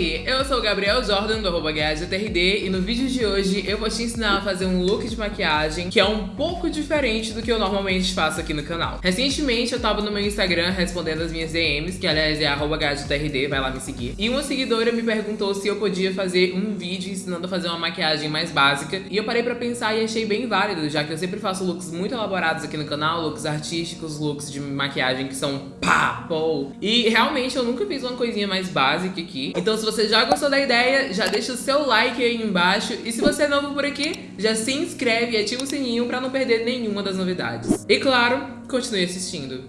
aí, eu sou o Gabriel Jordan do arroba GajaTRD e no vídeo de hoje eu vou te ensinar a fazer um look de maquiagem que é um pouco diferente do que eu normalmente faço aqui no canal. Recentemente eu tava no meu Instagram respondendo as minhas DMs, que aliás é arroba GajaTRD, vai lá me seguir. E uma seguidora me perguntou se eu podia fazer um vídeo ensinando a fazer uma maquiagem mais básica e eu parei pra pensar e achei bem válido, já que eu sempre faço looks muito elaborados aqui no canal, looks artísticos, looks de maquiagem que são pá, pô. E realmente eu nunca fiz uma coisinha mais básica aqui, então se você já gostou da ideia, já deixa o seu like aí embaixo. E se você é novo por aqui, já se inscreve e ativa o sininho pra não perder nenhuma das novidades. E claro, continue assistindo.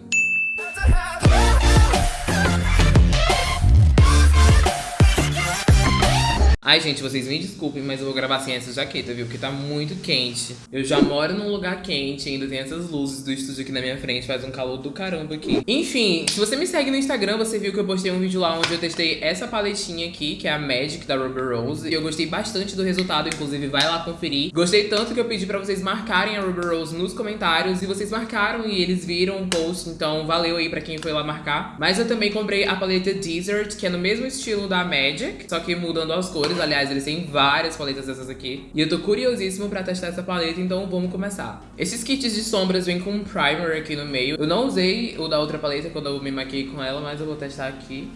Ai, gente, vocês me desculpem, mas eu vou gravar sem essa jaqueta, viu? Porque tá muito quente. Eu já moro num lugar quente, ainda tem essas luzes do estúdio aqui na minha frente, faz um calor do caramba aqui. Enfim, se você me segue no Instagram, você viu que eu postei um vídeo lá onde eu testei essa paletinha aqui, que é a Magic da Ruby Rose. E eu gostei bastante do resultado, inclusive vai lá conferir. Gostei tanto que eu pedi pra vocês marcarem a Ruby Rose nos comentários, e vocês marcaram e eles viram o post, então valeu aí pra quem foi lá marcar. Mas eu também comprei a paleta Desert, que é no mesmo estilo da Magic, só que mudando as cores cores. Aliás, eles têm várias paletas dessas aqui. E eu tô curiosíssimo pra testar essa paleta, então vamos começar. Esses kits de sombras vêm com um primer aqui no meio. Eu não usei o da outra paleta quando eu me maquiei com ela, mas eu vou testar aqui.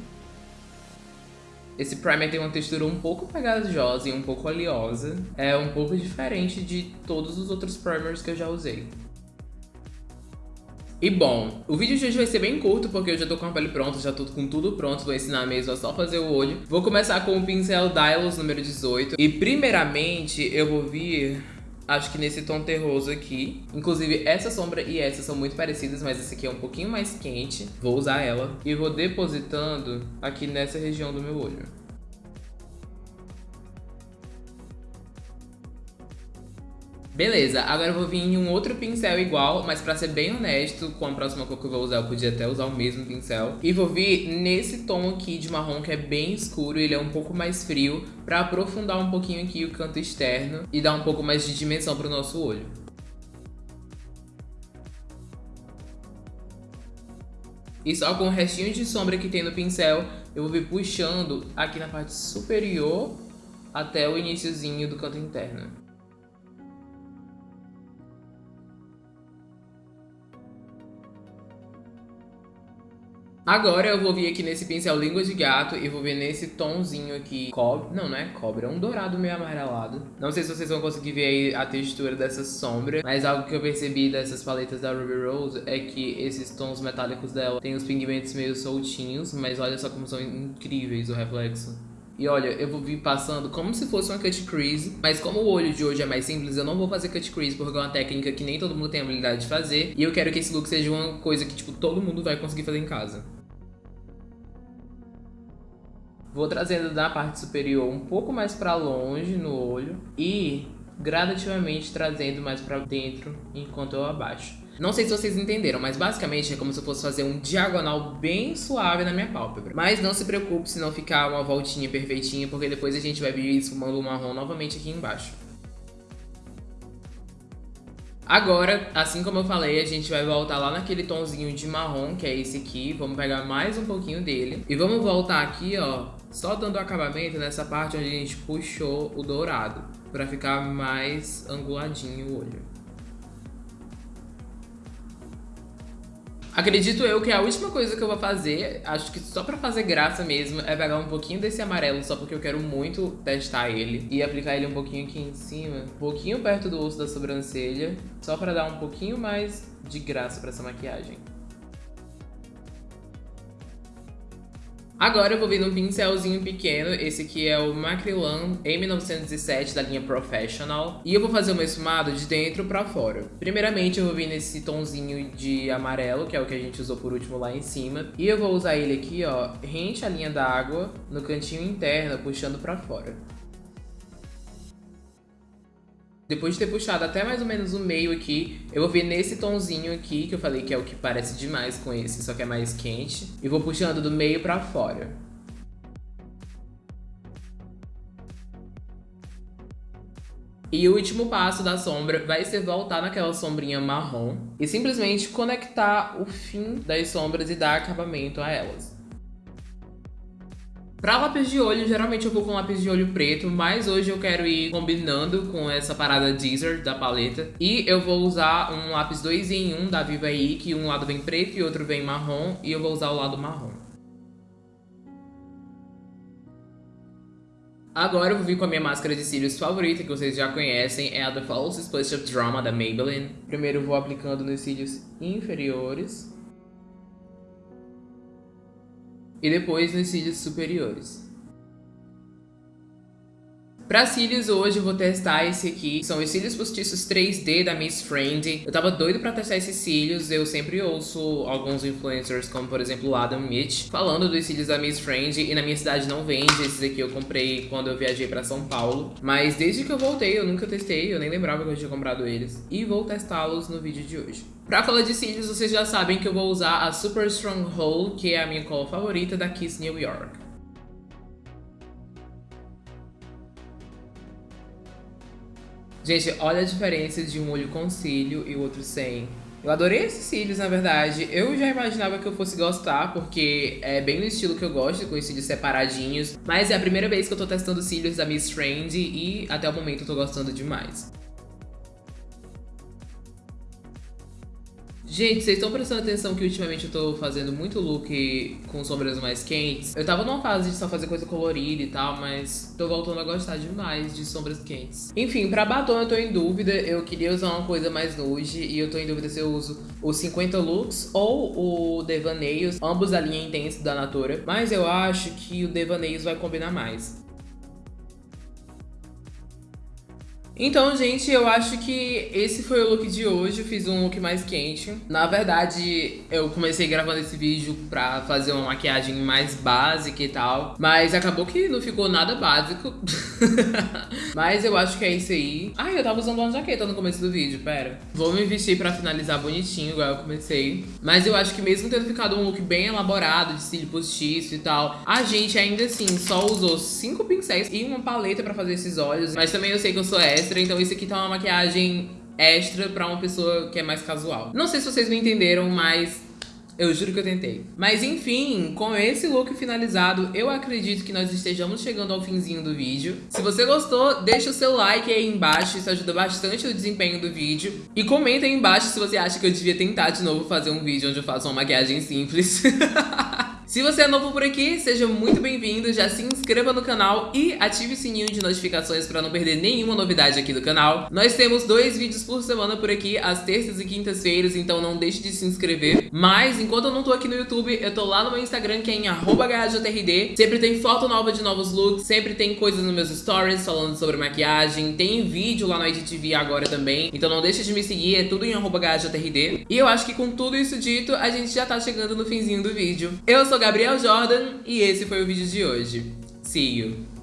Esse primer tem uma textura um pouco pegajosa e um pouco oleosa. É um pouco diferente de todos os outros primers que eu já usei. E bom, o vídeo de hoje vai ser bem curto porque eu já tô com a pele pronta, já tô com tudo pronto, vou ensinar mesmo a só fazer o olho. Vou começar com o pincel Dylos número 18 e primeiramente eu vou vir acho que nesse tom terroso aqui. Inclusive, essa sombra e essa são muito parecidas, mas essa aqui é um pouquinho mais quente. Vou usar ela e vou depositando aqui nessa região do meu olho. Beleza, agora eu vou vir em um outro pincel igual, mas pra ser bem honesto, com a próxima cor que eu vou usar, eu podia até usar o mesmo pincel. E vou vir nesse tom aqui de marrom, que é bem escuro, ele é um pouco mais frio, pra aprofundar um pouquinho aqui o canto externo e dar um pouco mais de dimensão pro nosso olho. E só com o restinho de sombra que tem no pincel, eu vou vir puxando aqui na parte superior até o iníciozinho do canto interno. Agora eu vou vir aqui nesse pincel língua de gato e vou vir nesse tomzinho aqui, cobre, não, não é cobre, é um dourado meio amarelado. Não sei se vocês vão conseguir ver aí a textura dessa sombra, mas algo que eu percebi dessas paletas da Ruby Rose é que esses tons metálicos dela tem os pigmentos meio soltinhos, mas olha só como são incríveis o reflexo. E olha, eu vou vir passando como se fosse uma cut crease, mas como o olho de hoje é mais simples, eu não vou fazer cut crease porque é uma técnica que nem todo mundo tem a habilidade de fazer. E eu quero que esse look seja uma coisa que, tipo, todo mundo vai conseguir fazer em casa. Vou trazendo da parte superior um pouco mais para longe no olho e gradativamente trazendo mais para dentro enquanto eu abaixo. Não sei se vocês entenderam, mas basicamente é como se eu fosse fazer um diagonal bem suave na minha pálpebra. Mas não se preocupe se não ficar uma voltinha perfeitinha, porque depois a gente vai vir esfumando o marrom novamente aqui embaixo. Agora, assim como eu falei, a gente vai voltar lá naquele tonzinho de marrom, que é esse aqui. Vamos pegar mais um pouquinho dele. E vamos voltar aqui, ó, só dando acabamento nessa parte onde a gente puxou o dourado. Pra ficar mais anguladinho o olho. Acredito eu que a última coisa que eu vou fazer, acho que só pra fazer graça mesmo, é pegar um pouquinho desse amarelo, só porque eu quero muito testar ele. E aplicar ele um pouquinho aqui em cima, um pouquinho perto do osso da sobrancelha, só pra dar um pouquinho mais de graça pra essa maquiagem. Agora eu vou vir num pincelzinho pequeno, esse aqui é o Macrylan M907 da linha Professional. E eu vou fazer uma esfumado de dentro pra fora. Primeiramente eu vou vir nesse tonzinho de amarelo, que é o que a gente usou por último lá em cima. E eu vou usar ele aqui, ó, rente a linha d'água no cantinho interno, puxando pra fora. Depois de ter puxado até mais ou menos o meio aqui, eu vou vir nesse tonzinho aqui, que eu falei que é o que parece demais com esse, só que é mais quente. E vou puxando do meio pra fora. E o último passo da sombra vai ser voltar naquela sombrinha marrom e simplesmente conectar o fim das sombras e dar acabamento a elas. Pra lápis de olho, geralmente eu vou com lápis de olho preto, mas hoje eu quero ir combinando com essa parada Deezer da paleta. E eu vou usar um lápis 2 em 1 um da Viva I, que um lado vem preto e outro vem marrom, e eu vou usar o lado marrom. Agora eu vou vir com a minha máscara de cílios favorita, que vocês já conhecem, é a The False Splash of Drama da Maybelline. Primeiro vou aplicando nos cílios inferiores. E depois nos cílios superiores. Pra cílios, hoje eu vou testar esse aqui. São os cílios postiços 3D da Miss Friend. Eu tava doido pra testar esses cílios. Eu sempre ouço alguns influencers, como por exemplo o Adam Mitch, falando dos cílios da Miss Friend. E na minha cidade não vende. Esses aqui eu comprei quando eu viajei pra São Paulo. Mas desde que eu voltei, eu nunca testei. Eu nem lembrava que eu tinha comprado eles. E vou testá-los no vídeo de hoje. Pra cola de cílios, vocês já sabem que eu vou usar a Super Strong Hole, que é a minha cola favorita da Kiss New York. Gente, olha a diferença de um olho com cílio e o outro sem. Eu adorei esses cílios, na verdade. Eu já imaginava que eu fosse gostar, porque é bem no estilo que eu gosto, com os cílios separadinhos. Mas é a primeira vez que eu tô testando cílios da Miss Friend e até o momento eu tô gostando demais. Gente, vocês estão prestando atenção que ultimamente eu tô fazendo muito look com sombras mais quentes? Eu tava numa fase de só fazer coisa colorida e tal, mas tô voltando a gostar demais de sombras quentes. Enfim, pra batom eu tô em dúvida, eu queria usar uma coisa mais nude e eu tô em dúvida se eu uso o 50 Lux ou o Devaneios, ambos da linha Intense da Natura, mas eu acho que o Devaneios vai combinar mais. Então, gente, eu acho que esse foi o look de hoje. Eu fiz um look mais quente. Na verdade, eu comecei gravando esse vídeo pra fazer uma maquiagem mais básica e tal. Mas acabou que não ficou nada básico. mas eu acho que é isso aí. Ah, eu tava usando uma jaqueta no começo do vídeo, pera. Vou me vestir pra finalizar bonitinho, igual eu comecei. Mas eu acho que mesmo tendo ficado um look bem elaborado, de cílio postiço e tal, a gente ainda assim só usou cinco pincéis e uma paleta pra fazer esses olhos. Mas também eu sei que eu sou essa extra, então isso aqui tá uma maquiagem extra pra uma pessoa que é mais casual. Não sei se vocês me entenderam, mas eu juro que eu tentei. Mas enfim, com esse look finalizado, eu acredito que nós estejamos chegando ao finzinho do vídeo. Se você gostou, deixa o seu like aí embaixo, isso ajuda bastante no desempenho do vídeo. E comenta aí embaixo se você acha que eu devia tentar de novo fazer um vídeo onde eu faço uma maquiagem simples. Se você é novo por aqui, seja muito bem-vindo, já se inscreva no canal e ative o sininho de notificações para não perder nenhuma novidade aqui do canal. Nós temos dois vídeos por semana por aqui, às terças e quintas-feiras, então não deixe de se inscrever. Mas, enquanto eu não tô aqui no YouTube, eu tô lá no meu Instagram, que é em HJRD. Sempre tem foto nova de novos looks, sempre tem coisas nos meus stories falando sobre maquiagem, tem vídeo lá no IGTV agora também, então não deixe de me seguir, é tudo em HJRD. E eu acho que com tudo isso dito, a gente já tá chegando no finzinho do vídeo. Eu sou sou Gabriel Jordan e esse foi o vídeo de hoje. See you!